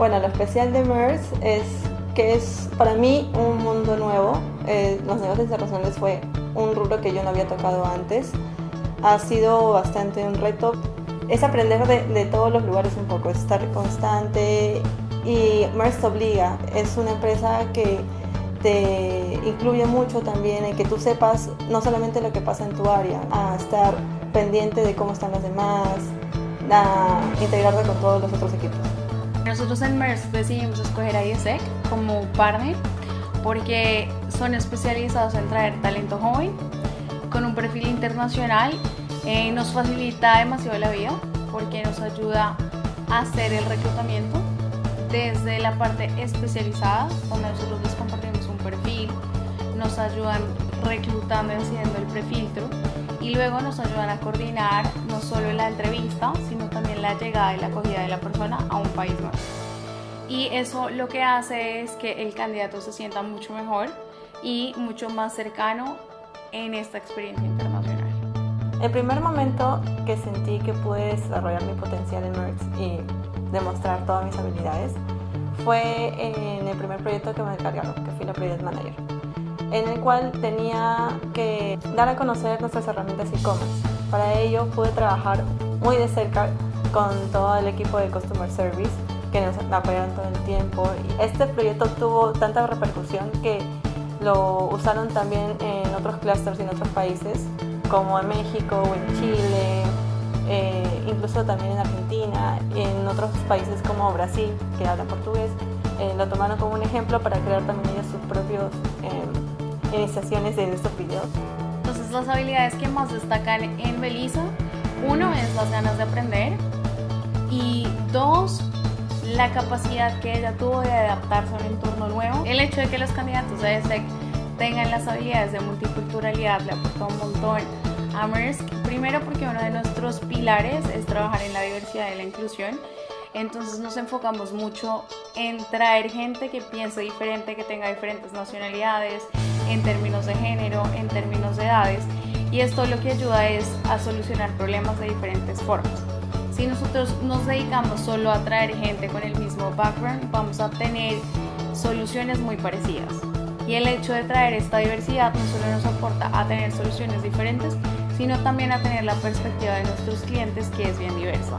Bueno, lo especial de MERS es que es para mí un mundo nuevo. Eh, los negocios internacionales fue un rubro que yo no había tocado antes. Ha sido bastante un reto. Es aprender de, de todos los lugares un poco, estar constante y MERS te obliga. Es una empresa que te incluye mucho también en que tú sepas no solamente lo que pasa en tu área, a estar pendiente de cómo están los demás, a integrarte con todos los otros equipos. Nosotros en MERS decidimos escoger a IESEC como partner porque son especializados en traer talento joven con un perfil internacional. Eh, nos facilita demasiado la vida porque nos ayuda a hacer el reclutamiento desde la parte especializada, donde nosotros les compartimos un perfil, nos ayudan reclutando y haciendo el prefiltro y luego nos ayudan a coordinar no solo la entrevista, sino también la llegada y la acogida de la persona a un país nuevo. Y eso lo que hace es que el candidato se sienta mucho mejor y mucho más cercano en esta experiencia internacional. El primer momento que sentí que pude desarrollar mi potencial en MERX y demostrar todas mis habilidades fue en el primer proyecto que me encargaron, que fui la Project Manager en el cual tenía que dar a conocer nuestras herramientas e-commerce. Para ello pude trabajar muy de cerca con todo el equipo de Customer Service que nos apoyaron todo el tiempo. Este proyecto tuvo tanta repercusión que lo usaron también en otros clusters y en otros países, como en México o en Chile, eh, incluso también en Argentina, en otros países como Brasil, que hablan portugués. Eh, lo tomaron como un ejemplo para crear también ellos sus propios eh, iniciaciones de estos videos. Entonces las habilidades que más destacan en Belisa, uno es las ganas de aprender y dos, la capacidad que ella tuvo de adaptarse a un entorno nuevo. El hecho de que los candidatos de ESEC tengan las habilidades de multiculturalidad le aportó un montón a Maersk. Primero porque uno de nuestros pilares es trabajar en la diversidad y la inclusión. Entonces nos enfocamos mucho en traer gente que piense diferente, que tenga diferentes nacionalidades, en términos de género, en términos de edades, y esto lo que ayuda es a solucionar problemas de diferentes formas. Si nosotros nos dedicamos solo a traer gente con el mismo background, vamos a tener soluciones muy parecidas. Y el hecho de traer esta diversidad no solo nos aporta a tener soluciones diferentes, sino también a tener la perspectiva de nuestros clientes que es bien diversa.